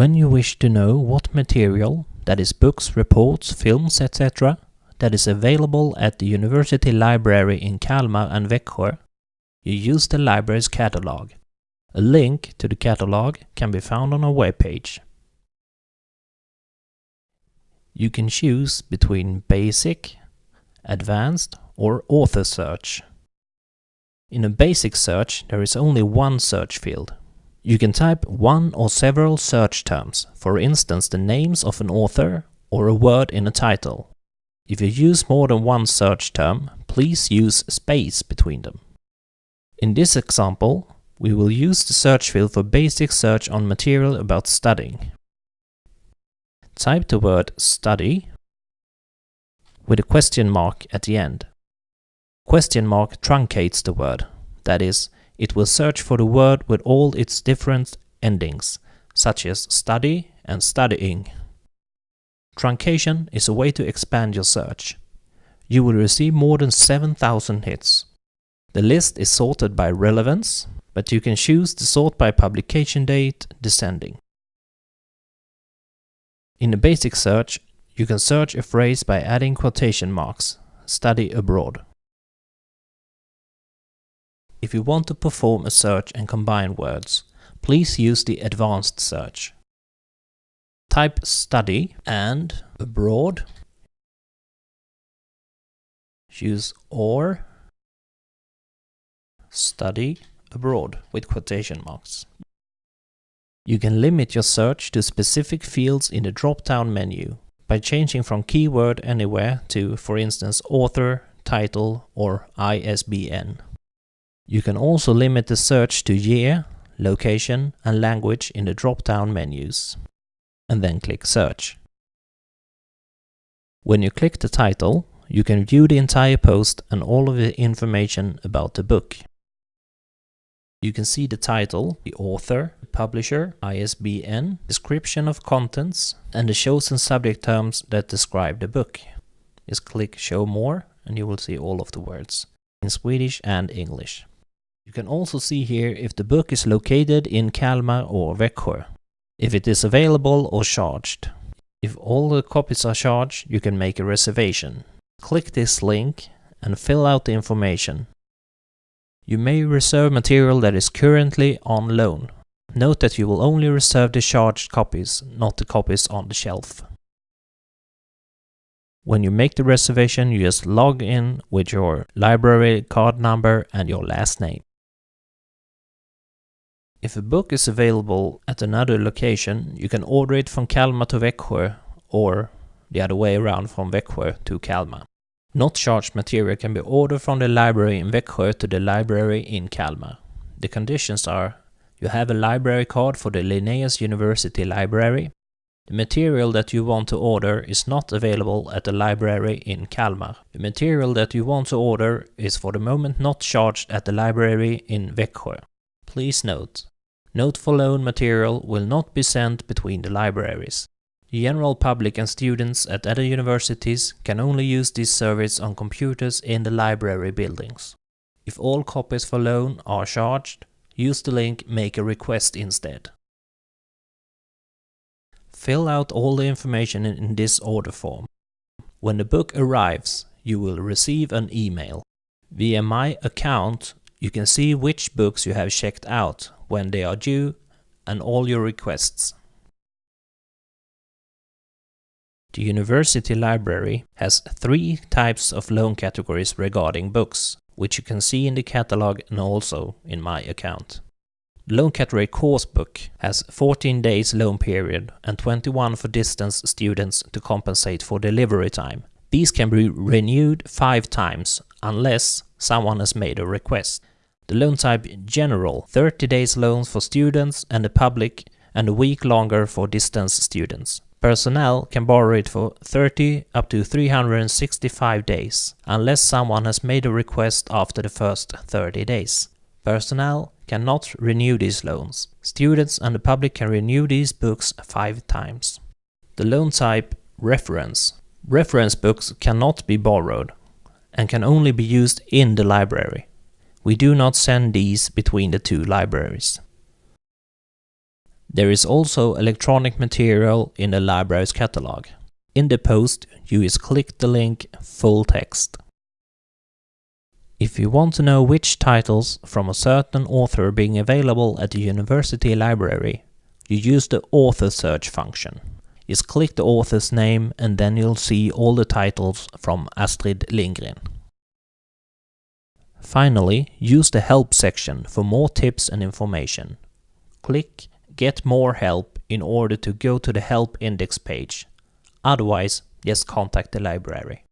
When you wish to know what material, that is books, reports, films, etc., that is available at the University Library in Kalmar and Växjö, you use the library's catalog. A link to the catalog can be found on our webpage. You can choose between Basic, Advanced or Author Search. In a basic search, there is only one search field. You can type one or several search terms, for instance the names of an author or a word in a title. If you use more than one search term, please use space between them. In this example, we will use the search field for basic search on material about studying. Type the word study with a question mark at the end. Question mark truncates the word, that is, it will search for the word with all its different endings, such as study and studying. Truncation is a way to expand your search. You will receive more than 7000 hits. The list is sorted by relevance, but you can choose to sort by publication date descending. In a basic search, you can search a phrase by adding quotation marks, study abroad. If you want to perform a search and combine words, please use the advanced search. Type study and abroad. Use or study abroad with quotation marks. You can limit your search to specific fields in the drop-down menu by changing from keyword anywhere to, for instance, author, title or ISBN. You can also limit the search to year, location and language in the drop-down menus and then click Search. When you click the title, you can view the entire post and all of the information about the book. You can see the title, the author, the publisher, ISBN, description of contents, and the chosen subject terms that describe the book. Just click Show More and you will see all of the words in Swedish and English. You can also see here if the book is located in Kalmar or Växjö if it is available or charged. If all the copies are charged, you can make a reservation. Click this link and fill out the information. You may reserve material that is currently on loan. Note that you will only reserve the charged copies, not the copies on the shelf. When you make the reservation, you just log in with your library card number and your last name. If a book is available at another location, you can order it from Kalmar to Växjö or the other way around from Växjö to Kalmar. Not charged material can be ordered from the library in Växjö to the library in Kalmar. The conditions are you have a library card for the Linnaeus University Library. The material that you want to order is not available at the library in Kalmar. The material that you want to order is for the moment not charged at the library in Växjö. Please note, Note for loan material will not be sent between the libraries. The general public and students at other universities can only use this service on computers in the library buildings. If all copies for loan are charged, use the link Make a request instead. Fill out all the information in this order form. When the book arrives, you will receive an email. Via My Account, you can see which books you have checked out when they are due and all your requests. The University Library has three types of loan categories regarding books, which you can see in the catalog and also in my account. Loan category course book has 14 days loan period and 21 for distance students to compensate for delivery time. These can be renewed 5 times unless someone has made a request. The loan type general, 30 days loans for students and the public and a week longer for distance students. Personnel can borrow it for 30 up to 365 days, unless someone has made a request after the first 30 days. Personnel cannot renew these loans. Students and the public can renew these books five times. The loan type reference. Reference books cannot be borrowed and can only be used in the library. We do not send these between the two libraries. There is also electronic material in the library's catalog. In the post, you just click the link Full Text. If you want to know which titles from a certain author being available at the university library, you use the author search function. Just click the author's name and then you'll see all the titles from Astrid Lindgren. Finally, use the help section for more tips and information. Click Get more help in order to go to the help index page. Otherwise, just contact the library.